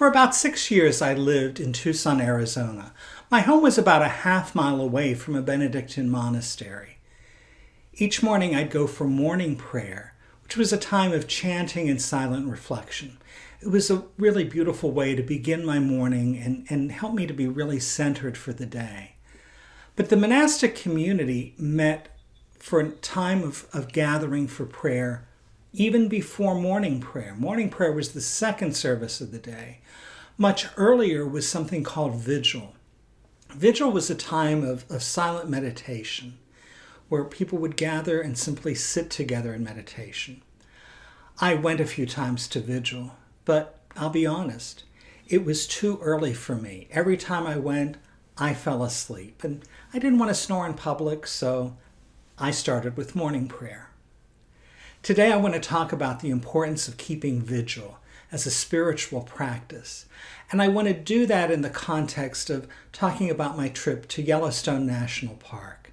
For about six years, I lived in Tucson, Arizona. My home was about a half mile away from a Benedictine monastery. Each morning, I'd go for morning prayer, which was a time of chanting and silent reflection. It was a really beautiful way to begin my morning and, and help me to be really centered for the day. But the monastic community met for a time of, of gathering for prayer even before morning prayer. Morning prayer was the second service of the day. Much earlier was something called vigil. Vigil was a time of, of silent meditation where people would gather and simply sit together in meditation. I went a few times to vigil, but I'll be honest, it was too early for me. Every time I went, I fell asleep, and I didn't want to snore in public, so I started with morning prayer. Today, I want to talk about the importance of keeping vigil as a spiritual practice. And I want to do that in the context of talking about my trip to Yellowstone National Park.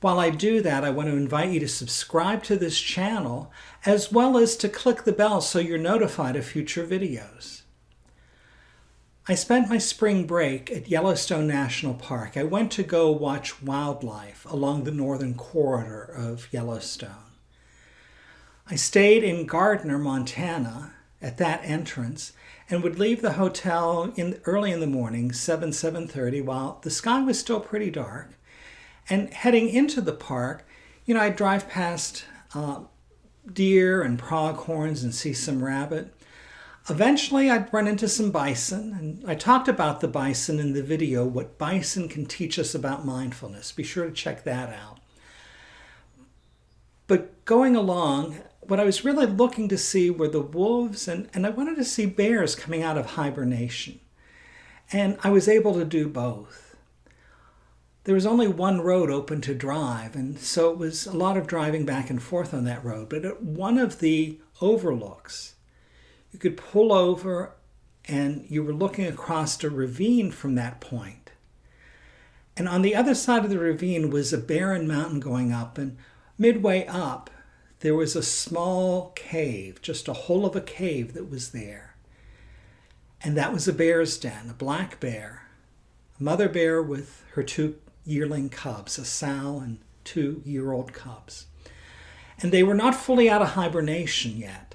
While I do that, I want to invite you to subscribe to this channel as well as to click the bell so you're notified of future videos. I spent my spring break at Yellowstone National Park. I went to go watch wildlife along the northern corridor of Yellowstone. I stayed in Gardiner, Montana, at that entrance and would leave the hotel in early in the morning 7 7.30 while the sky was still pretty dark. And heading into the park you know i'd drive past uh, deer and pronghorns and see some rabbit. Eventually i'd run into some bison and i talked about the bison in the video what bison can teach us about mindfulness. Be sure to check that out. But going along what I was really looking to see were the wolves, and, and I wanted to see bears coming out of hibernation. And I was able to do both. There was only one road open to drive, and so it was a lot of driving back and forth on that road. But at one of the overlooks, you could pull over and you were looking across a ravine from that point. And on the other side of the ravine was a barren mountain going up, and midway up, there was a small cave, just a hole of a cave that was there. And that was a bear's den, a black bear, a mother bear with her two yearling cubs, a sow and two year old cubs. And they were not fully out of hibernation yet.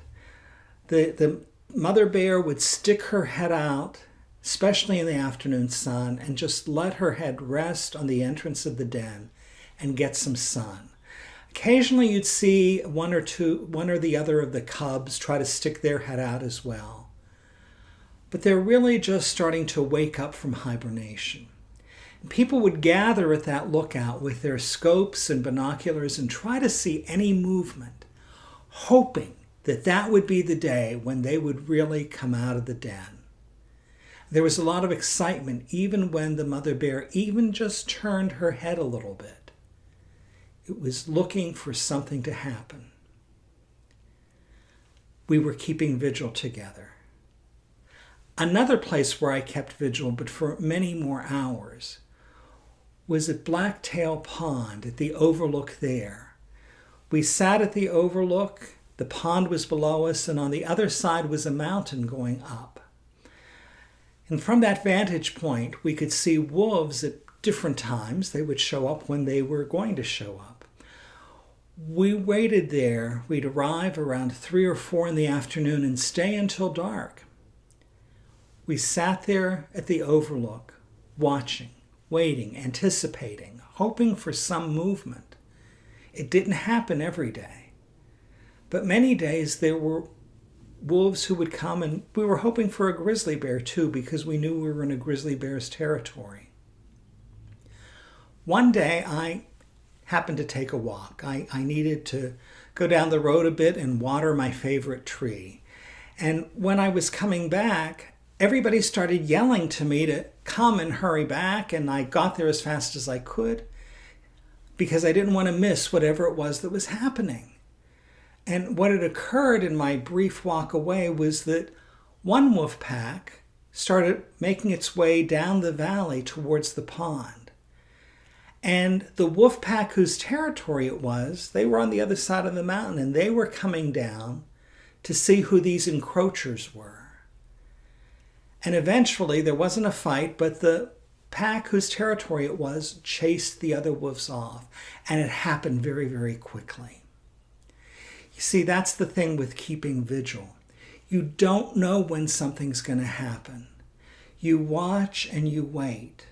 The, the mother bear would stick her head out, especially in the afternoon sun, and just let her head rest on the entrance of the den and get some sun. Occasionally you'd see one or two, one or the other of the cubs try to stick their head out as well. But they're really just starting to wake up from hibernation. People would gather at that lookout with their scopes and binoculars and try to see any movement, hoping that that would be the day when they would really come out of the den. There was a lot of excitement even when the mother bear even just turned her head a little bit. It was looking for something to happen. We were keeping vigil together. Another place where I kept vigil, but for many more hours, was at Blacktail Pond at the overlook there. We sat at the overlook, the pond was below us, and on the other side was a mountain going up. And from that vantage point, we could see wolves at different times. They would show up when they were going to show up we waited there. We'd arrive around three or four in the afternoon and stay until dark. We sat there at the overlook, watching, waiting, anticipating, hoping for some movement. It didn't happen every day. But many days there were wolves who would come, and we were hoping for a grizzly bear too because we knew we were in a grizzly bear's territory. One day I happened to take a walk. I, I needed to go down the road a bit and water my favorite tree. And when I was coming back, everybody started yelling to me to come and hurry back. And I got there as fast as I could because I didn't want to miss whatever it was that was happening. And what had occurred in my brief walk away was that one wolf pack started making its way down the valley towards the pond. And the wolf pack whose territory it was, they were on the other side of the mountain and they were coming down to see who these encroachers were. And eventually there wasn't a fight, but the pack whose territory it was chased the other wolves off. And it happened very, very quickly. You see, that's the thing with keeping vigil. You don't know when something's going to happen. You watch and you wait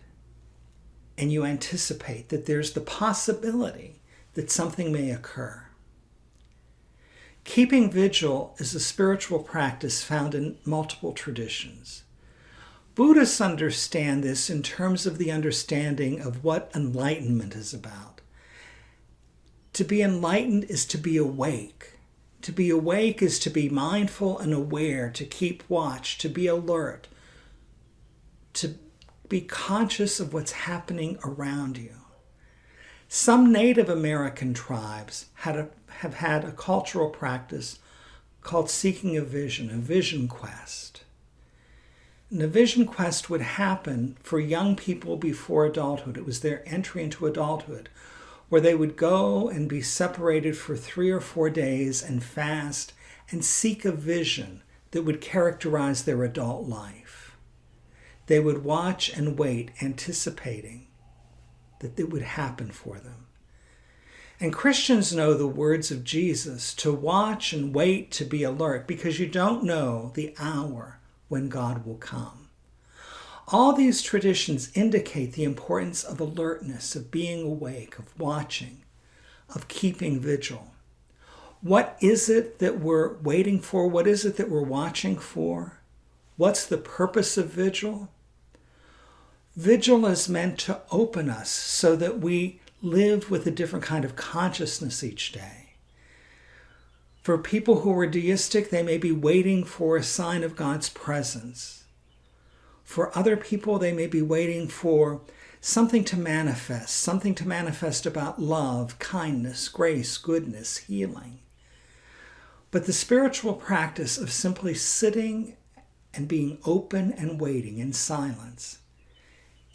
and you anticipate that there's the possibility that something may occur. Keeping vigil is a spiritual practice found in multiple traditions. Buddhists understand this in terms of the understanding of what enlightenment is about. To be enlightened is to be awake. To be awake is to be mindful and aware, to keep watch, to be alert, to be conscious of what's happening around you. Some Native American tribes had a, have had a cultural practice called seeking a vision, a vision quest. And a vision quest would happen for young people before adulthood. It was their entry into adulthood, where they would go and be separated for three or four days and fast and seek a vision that would characterize their adult life. They would watch and wait, anticipating that it would happen for them. And Christians know the words of Jesus to watch and wait to be alert because you don't know the hour when God will come. All these traditions indicate the importance of alertness, of being awake, of watching, of keeping vigil. What is it that we're waiting for? What is it that we're watching for? What's the purpose of vigil? Vigil is meant to open us so that we live with a different kind of consciousness each day. For people who are deistic, they may be waiting for a sign of God's presence. For other people, they may be waiting for something to manifest, something to manifest about love, kindness, grace, goodness, healing. But the spiritual practice of simply sitting and being open and waiting in silence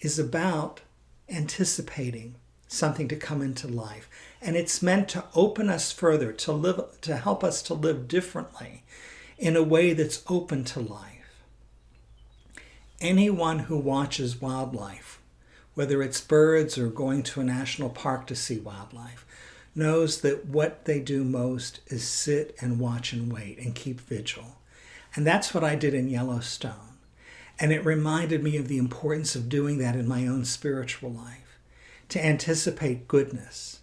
is about anticipating something to come into life. And it's meant to open us further, to live, to help us to live differently in a way that's open to life. Anyone who watches wildlife, whether it's birds or going to a national park to see wildlife, knows that what they do most is sit and watch and wait and keep vigil. And that's what I did in Yellowstone. And it reminded me of the importance of doing that in my own spiritual life, to anticipate goodness,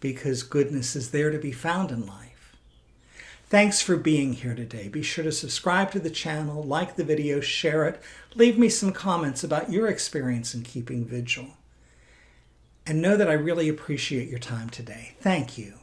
because goodness is there to be found in life. Thanks for being here today. Be sure to subscribe to the channel, like the video, share it, leave me some comments about your experience in keeping vigil. And know that I really appreciate your time today. Thank you.